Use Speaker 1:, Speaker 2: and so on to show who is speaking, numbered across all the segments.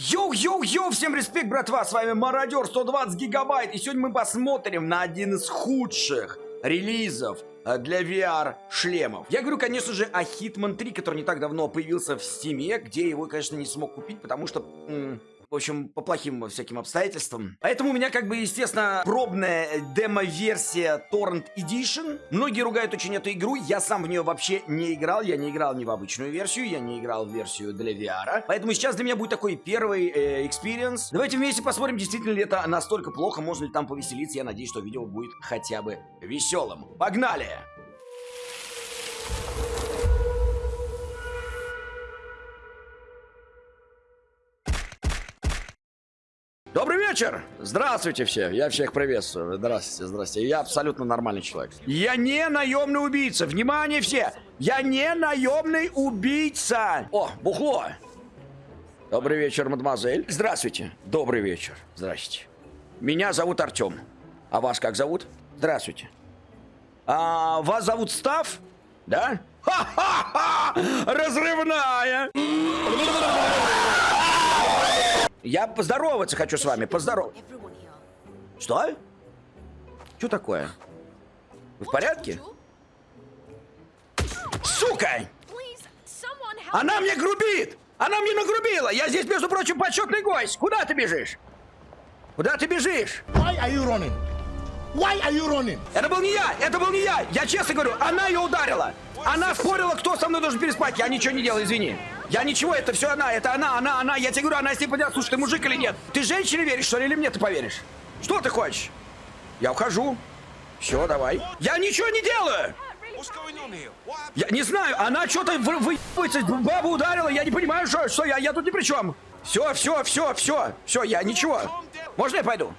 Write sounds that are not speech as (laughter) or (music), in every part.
Speaker 1: Йоу-йоу-йоу, всем респект, братва, с вами Мародер 120 гигабайт, и сегодня мы посмотрим на один из худших релизов э, для VR шлемов. Я говорю, конечно же, о Hitman 3, который не так давно появился в Steam, где его, конечно, не смог купить, потому что... в общем, по плохим всяким обстоятельствам. Поэтому у меня, как бы, естественно, пробная демо-версия Torrent Edition. Многие ругают очень эту игру. Я сам в нее вообще не играл. Я не играл ни в обычную версию, я не играл в версию для VR. Поэтому сейчас для меня будет такой первый experience. Давайте вместе посмотрим, действительно ли это настолько плохо, можно ли там повеселиться. Я надеюсь, что видео будет хотя бы веселым. Погнали! Добрый вечер! Здравствуйте все! Я всех приветствую. Здравствуйте, здравствуйте. Я абсолютно нормальный человек. Я не наемный убийца. Внимание все! Я не наемный убийца! О, бухло! Добрый вечер, мадемуазель. Здравствуйте. Добрый вечер. Здравствуйте. Меня зовут Артем. А вас как зовут? Здравствуйте. А вас зовут Став? Да? Ха-ха-ха! Разрывная! Я поздороваться хочу с вами, поздоров... Что? Что такое? Вы в порядке? Сука! Она мне грубит! Она мне нагрубила! Я здесь, между прочим, почетный гость! Куда ты бежишь? Куда ты бежишь?
Speaker 2: Why are you running? Why are you running?
Speaker 1: Это был не я! Это был не я! Я честно говорю, она ее ударила! Она спорила, кто со мной должен переспать. Я ничего не делал, извини. Я ничего, это все она, это она, она, она. Я тебе говорю, она если подойдет, слушай, ты мужик или нет? Ты женщине веришь, что ли, или мне ты поверишь? Что ты хочешь? Я ухожу. Все, давай. Я ничего не делаю! Я не знаю, она что-то вы, выебывается, бабу ударила, я не понимаю, что, что я, я тут ни при чем. Все, все, все, все, все, я ничего. Можно я пойду?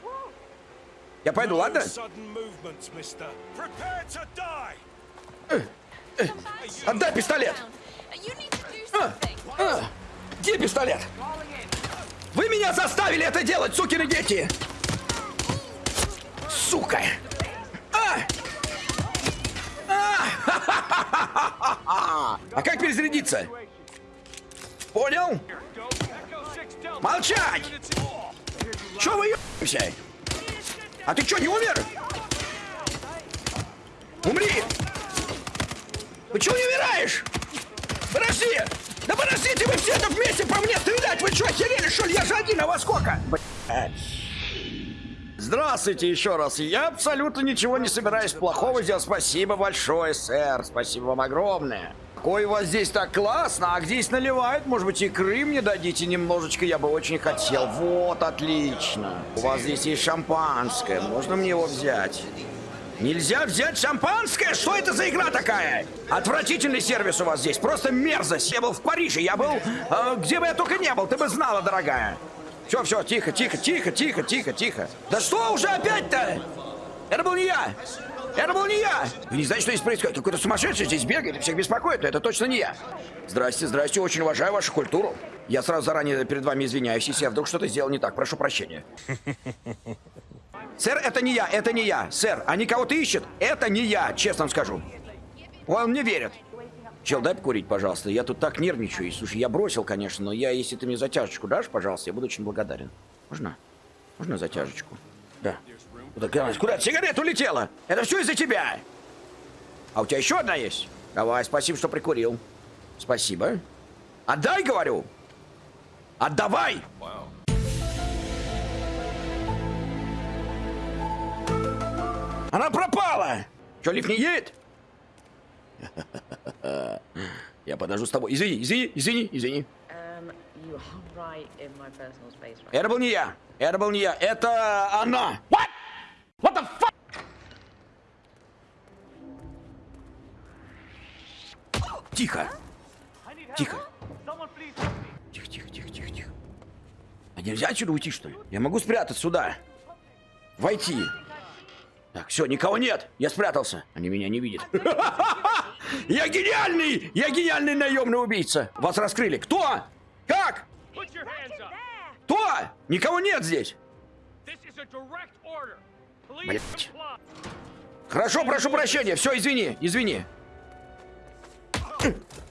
Speaker 1: Я пойду, ладно? Отдай пистолет! А, а, где пистолет? Вы меня заставили это делать, сукины дети! Сука! А! А! (laughs) а как перезарядиться? Понял? Молчать! Чё вы ебаемся? А ты чё, не умер? Умри! Чего не умираешь? Подожди! Да подождите, вы все тут вместе по мне стрелять! Вы что, охерели, что ли? Я же один, а вас сколько? Здравствуйте еще раз. Я абсолютно ничего не собираюсь плохого сделать. Спасибо большое, сэр. Спасибо вам огромное. Какой у вас здесь так классно. А здесь наливают? Может быть, икры мне дадите немножечко? Я бы очень хотел. Вот, отлично. У вас здесь есть шампанское. Можно мне его взять? Нельзя взять шампанское? Что это за игра такая? Отвратительный сервис у вас здесь, просто мерзость. Я был в Париже, я был, э, где бы я только не был, ты бы знала, дорогая. Все, все, тихо, тихо, тихо, тихо, тихо, тихо. Да что уже опять-то? Это был не я. Это был не я. Вы не знаете, что здесь происходит? Какой-то сумасшедший здесь бегает и всех беспокоит, это точно не я. Здрасте, здрасте, очень уважаю вашу культуру. Я сразу заранее перед вами извиняюсь, если я вдруг что-то сделал не так. Прошу прощения. Сэр, это не я, это не я. Сэр, они кого-то ищут? Это не я, честно скажу. Он мне верит. Чел, дай покурить, пожалуйста. Я тут так нервничаю. И, слушай, я бросил, конечно, но я, если ты мне затяжечку дашь, пожалуйста, я буду очень благодарен. Можно? Можно затяжечку? Да. Куда, куда? Сигарета улетела! Это все из-за тебя! А у тебя еще одна есть? Давай, спасибо, что прикурил. Спасибо. Отдай, говорю! Отдавай! Она пропала! Че, лифт не едет? Я подожду с тобой. Извини, извини, извини, извини. Это был не я. Это был не я. Это она. What? What the fuck? Тихо. Тихо. Тихо, тихо, тихо, тихо, тихо. А нельзя отсюда уйти, что ли? Я могу спрятаться сюда. Войти. Так, все, никого нет. Я спрятался. Они меня не видят. (laughs) Я гениальный! Я гениальный наемный убийца. Вас раскрыли. Кто? Как? Кто? Никого нет здесь. Блять. Хорошо, прошу прощения. Все, извини, извини.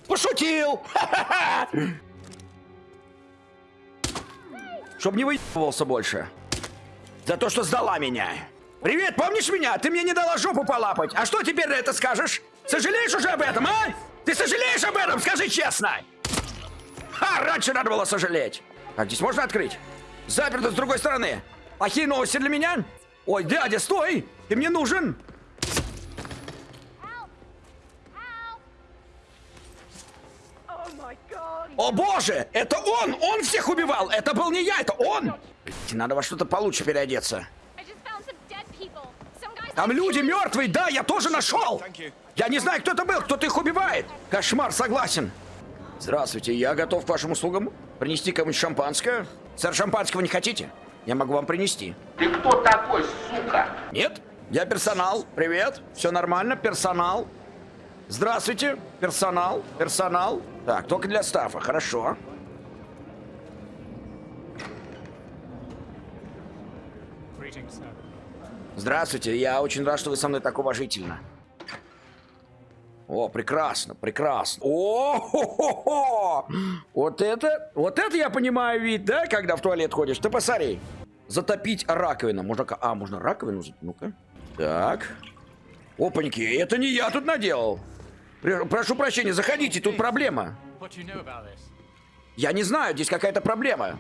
Speaker 1: Пошутил! (laughs) Чтоб не выебывался больше. За то, что сдала меня. Привет, помнишь меня? Ты мне не дала жопу полапать. А что теперь на это скажешь? Сожалеешь уже об этом, а? Ты сожалеешь об этом? Скажи честно. Ха, раньше надо было сожалеть. Так, здесь можно открыть? Заперто с другой стороны. Плохие новости для меня? Ой, дядя, стой! Ты мне нужен! О боже! Это он! Он всех убивал! Это был не я, это он! Надо во что-то получше переодеться. Там люди мертвые, да, я тоже нашел! Я не знаю, кто это был, кто-то их убивает! Кошмар, согласен. Здравствуйте, я готов к вашим услугам. Принести кому-нибудь шампанское? Сэр, шампанского не хотите? Я могу вам принести.
Speaker 3: Ты кто такой, сука?
Speaker 1: Нет? Я персонал. Привет. Все нормально? Персонал. Здравствуйте. Персонал. Персонал. Так, только для стафа. Хорошо. Здравствуйте. Я очень рад, что вы со мной так уважительно. О, прекрасно, прекрасно. О, хо хо хо Вот это, вот это я понимаю вид, да, когда в туалет ходишь. Ты посмотри. Затопить раковину. Можно, а, можно раковину? Ну-ка. Так. Опаньки, это не я тут наделал. Пр- Прошу прощения, заходите, тут проблема. Я не знаю, здесь какая-то проблема.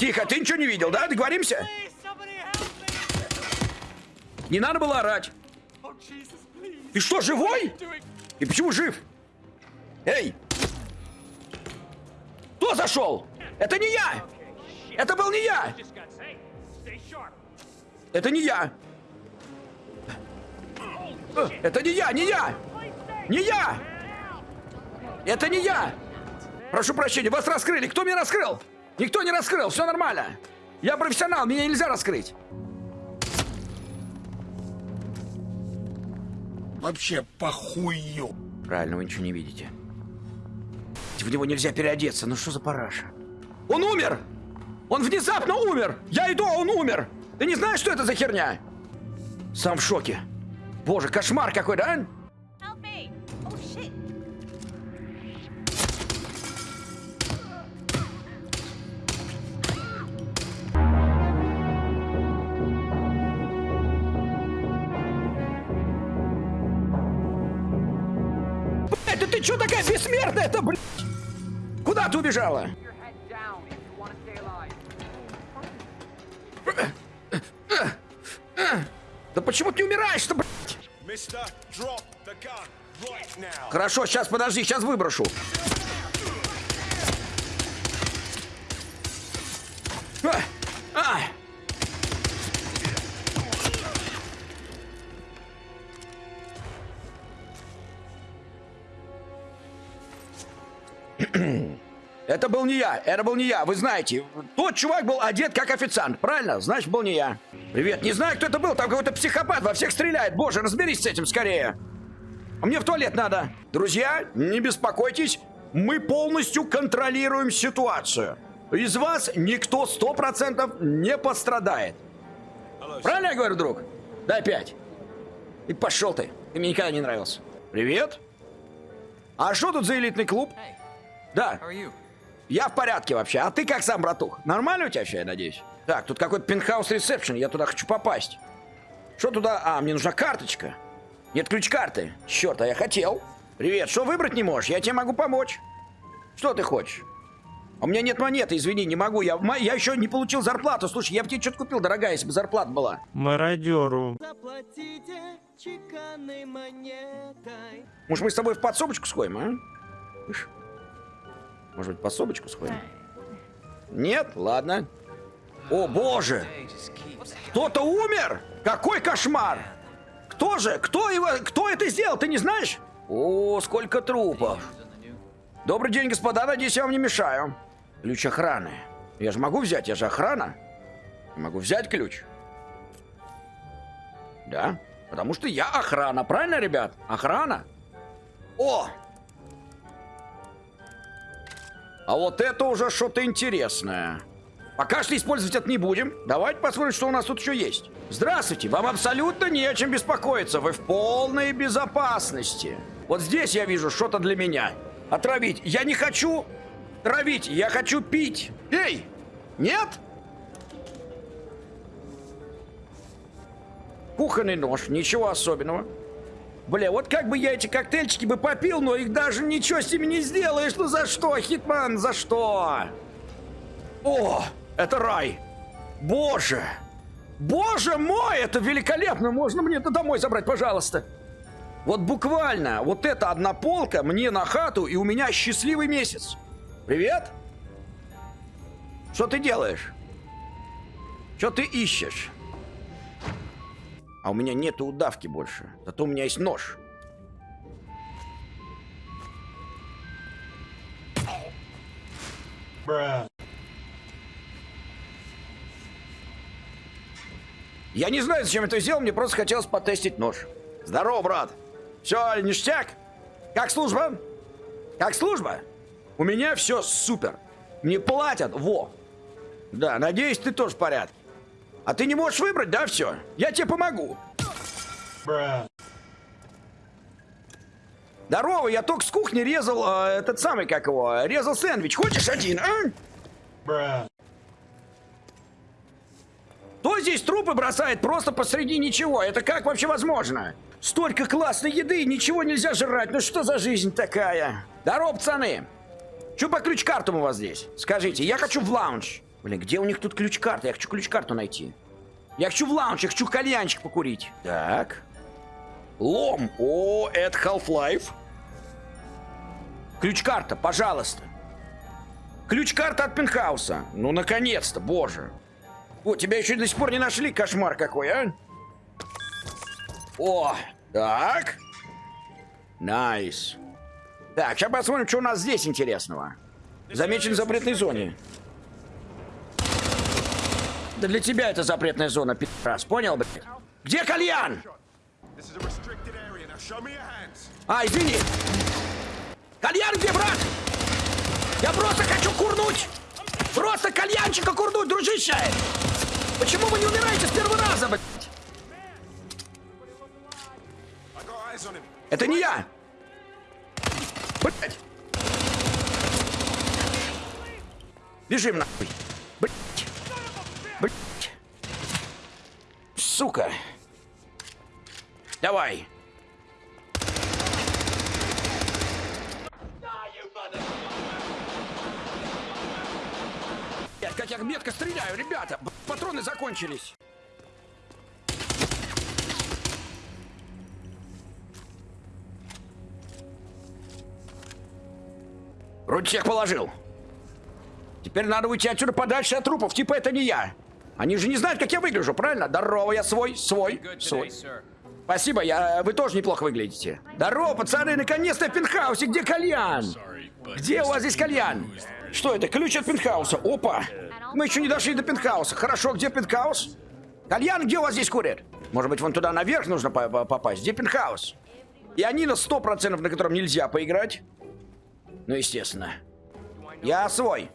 Speaker 1: Тихо, ты ничего не видел, да? Договоримся? Не надо было орать. Ты что, живой? И почему жив? Эй! Кто зашел? Это не я! Это был не я! Это не я! Это не я, не я! Не я! Это не я! Прошу прощения, вас раскрыли. Кто меня раскрыл? Никто не раскрыл, все нормально. Я профессионал, меня нельзя раскрыть.
Speaker 2: Вообще похую.
Speaker 1: Правильно, вы ничего не видите. В него нельзя переодеться. Ну что за параша? Он умер! Он внезапно умер! Я иду, а он умер! Ты не знаешь, что это за херня? Сам в шоке. Боже, кошмар какой, да? Ты что такая бессмертная это, блядь? Куда ты убежала? Да почему ты умираешь-то, блядь? Хорошо, сейчас подожди, сейчас выброшу. Был не я, это был не я, вы знаете. Тот чувак был одет как официант, правильно? Значит, был не я. Привет, не знаю, кто это был, там какой-то психопат во всех стреляет. Боже, разберись с этим скорее. Мне в туалет надо. Друзья, не беспокойтесь, мы полностью контролируем ситуацию. Из вас никто сто процентов не пострадает. Правильно я говорю, друг? Дай пять. И пошел ты. Ты мне никогда не нравился. Привет. А что тут за элитный клуб?
Speaker 4: Hey,
Speaker 1: Да? Я в порядке вообще. А ты как сам, братух? Нормально у тебя все, я надеюсь? Так, тут какой-то пентхаус ресепшн, я туда хочу попасть. Что туда? А, мне нужна карточка. Нет ключ-карты. Черт, а я хотел. Привет, что выбрать не можешь? Я тебе могу помочь. Что ты хочешь? А У меня нет монеты, извини, не могу. Я, я еще не получил зарплату. Слушай, я бы тебе что-то купил, дорогая, если бы зарплата была.
Speaker 5: мародеру.
Speaker 6: Заплатите чеканной монетой.
Speaker 1: Может, мы с тобой в подсобочку сходим, а? Может быть, в подсобочку сходим? Нет? Ладно. О, боже! Кто-то умер? Какой кошмар! Кто же? Кто его? Кто это сделал? Ты не знаешь? О, сколько трупов! Добрый день, господа. Надеюсь, я вам не мешаю. Ключ охраны. Я же могу взять, я же охрана. Я могу взять ключ. Да, потому что я охрана, правильно, ребят? Охрана. О! А вот это уже что-то интересное. Пока что использовать это не будем. Давайте посмотрим, что у нас тут еще есть. Здравствуйте, вам абсолютно не о чем беспокоиться. Вы в полной безопасности. Вот здесь я вижу что-то для меня. Отравить. Я не хочу травить, я хочу пить. Эй! Нет? Кухонный нож, ничего особенного. Бля, вот как бы я эти коктейльчики бы попил, но их даже ничего с ними не сделаешь. Ну за что, Хитман, за что? О, это рай. Боже. Боже мой, это великолепно. Можно мне это домой забрать, пожалуйста? Вот буквально, вот эта одна полка мне на хату, и у меня счастливый месяц. Привет? Что ты делаешь? Что ты ищешь? А у меня нету удавки больше. Зато у меня есть нож. Я не знаю, зачем это сделал, мне просто хотелось потестить нож. Здорово, брат. Все, ништяк? Как служба? Как служба? У меня все супер. Мне платят, во. Да, надеюсь, ты тоже в порядке. А ты не можешь выбрать, да, все? Я тебе помогу. Здорово, я только с кухни резал э, этот самый, как его, резал сэндвич. Хочешь один, а? Кто здесь трупы бросает просто посреди ничего? Это как вообще возможно? Столько классной еды, ничего нельзя жрать. Ну что за жизнь такая? Здорово, пацаны. Че по ключ-картам у вас здесь? Скажите, я хочу в лаунж. Блин, где у них тут ключ-карта? Я хочу ключ-карту найти. Я хочу в лаунж, я хочу кальянчик покурить. Так. Лом. О, это Half-Life. Ключ-карта, пожалуйста. Ключ-карта от пентхауса. Ну, наконец-то, боже. О, тебя еще до сих пор не нашли, кошмар какой, а? О, так. Nice. Так, сейчас посмотрим, что у нас здесь интересного. Замечен в запретной зоне. Да для тебя это запретная зона, пи***раз, понял, блядь? Где кальян? А, извини. Кальян где, брат? Я просто хочу курнуть. Просто кальянчика курнуть, дружище. Почему вы не умираете с первого раза, блядь? Это не я. Блядь. Бежим нахуй. Блядь. Сука. Давай. Блядь, Как я метко стреляю, ребята! Патроны закончились. Всех положил. Теперь надо уйти отсюда подальше от трупов. Типа это не я. Они же не знают, как я выгляжу, правильно? Здорово, я свой, свой, свой. Спасибо, я, вы тоже неплохо выглядите. Здорово, пацаны, наконец-то в пентхаусе. Где кальян? Где у вас здесь кальян? Что это? Ключ от пентхауса. Опа. Мы еще не дошли до пентхауса. Хорошо, где пентхаус? Кальян, где у вас здесь курят? Может быть, вон туда наверх нужно по- по- попасть? Где пентхаус? И они на 100%, на котором нельзя поиграть. Ну, естественно. Я свой.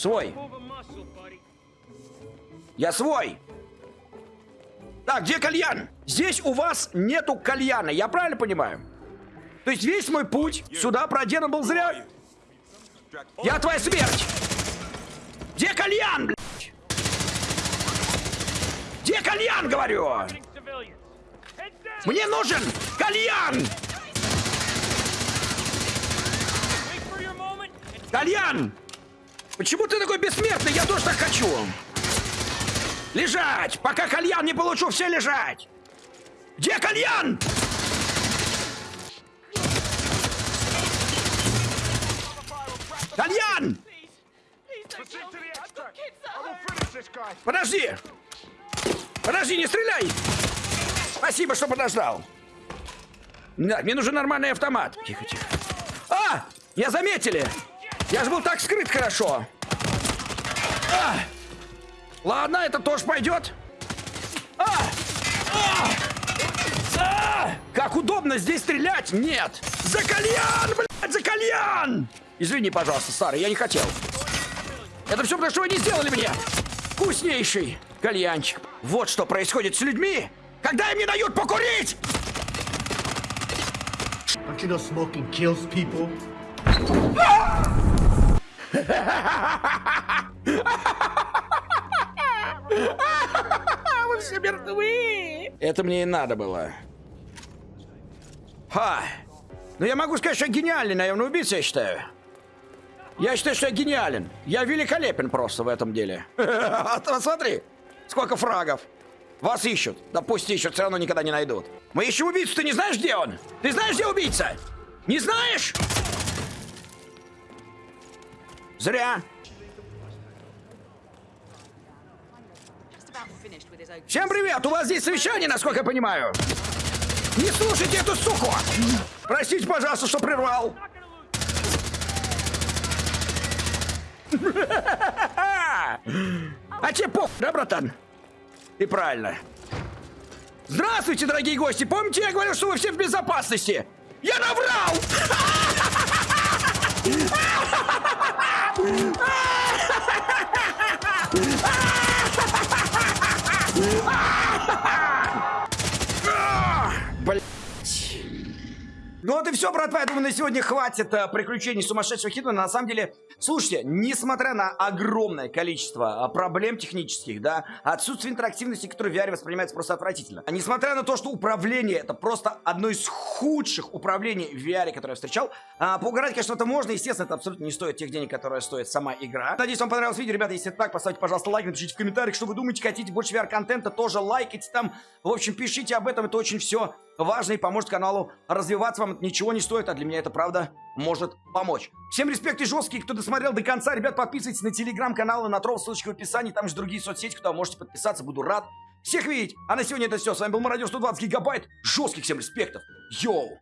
Speaker 1: Свой. Я свой. Так, где кальян? Здесь у вас нету кальяна, я правильно понимаю? То есть весь мой путь сюда проделан был зря? Я твоя смерть! Где кальян, блядь? Где кальян, говорю? Мне нужен кальян! Кальян! Почему ты такой бессмертный? Я тоже так хочу. Лежать! Пока кальян не получу, все лежать! Где кальян? Кальян! Подожди! Подожди, не стреляй! Спасибо, что подождал. Да, мне нужен нормальный автомат. Тихо, тихо. А! Я заметили! Я же был так скрыт хорошо. А! Ладно, это тоже пойдет. А! А! А! Как удобно здесь стрелять? Нет! За кальян, блядь, за кальян! Извини, пожалуйста, старый, я не хотел. Это все потому, что вы не сделали мне. Вкуснейший кальянчик. Вот что происходит с людьми, когда им не дают покурить!
Speaker 2: Don't you know smoking kills people?
Speaker 1: Вы все мертвы! Это мне и надо было. Ха! Ну я могу сказать, что я гениальный наемный убийца, я считаю. Я считаю, что я гениален. Я великолепен просто в этом деле. (laughs) А то Смотри, сколько фрагов. Вас ищут. Да пусть ищут, все равно никогда не найдут. Мы ищем убийцу, ты не знаешь, где он? Ты знаешь, где убийца? Не знаешь? Зря. Всем привет! У вас здесь совещание, насколько я понимаю. Не слушайте эту суку! Простите, пожалуйста, что прервал. А тебе по... Да, братан? И правильно. Здравствуйте, дорогие гости! Помните, я говорил, что вы все в безопасности? Я наврал! (laughs) Ну вот и все, братва. Я думаю, на сегодня хватит э, приключений сумасшедшего Хитмана. На самом деле, слушайте, несмотря на огромное количество э, проблем технических, да, отсутствие интерактивности, которое в VR воспринимается просто отвратительно. А несмотря на то, что управление это просто одно из худших управлений в VR, которое я встречал, а, поугарать, конечно, это можно. Естественно, это абсолютно не стоит тех денег, которые стоит сама игра. Надеюсь, вам понравилось видео. Ребята, если это так, поставьте, пожалуйста, лайк, напишите в комментариях, что вы думаете, хотите больше VR-контента, тоже лайкайте там. В общем, пишите об этом, это очень все важно и поможет каналу развиваться. Вам это ничего не стоит, а для меня это правда может помочь. Всем респект и жесткий, кто досмотрел до конца. Ребят, подписывайтесь на телеграм-канал и на трол, ссылочка в описании. Там же другие соцсети, куда можете подписаться. Буду рад всех видеть. А на сегодня это все. С вами был Мародер 120 гигабайт. Жестких всем респектов. Йоу!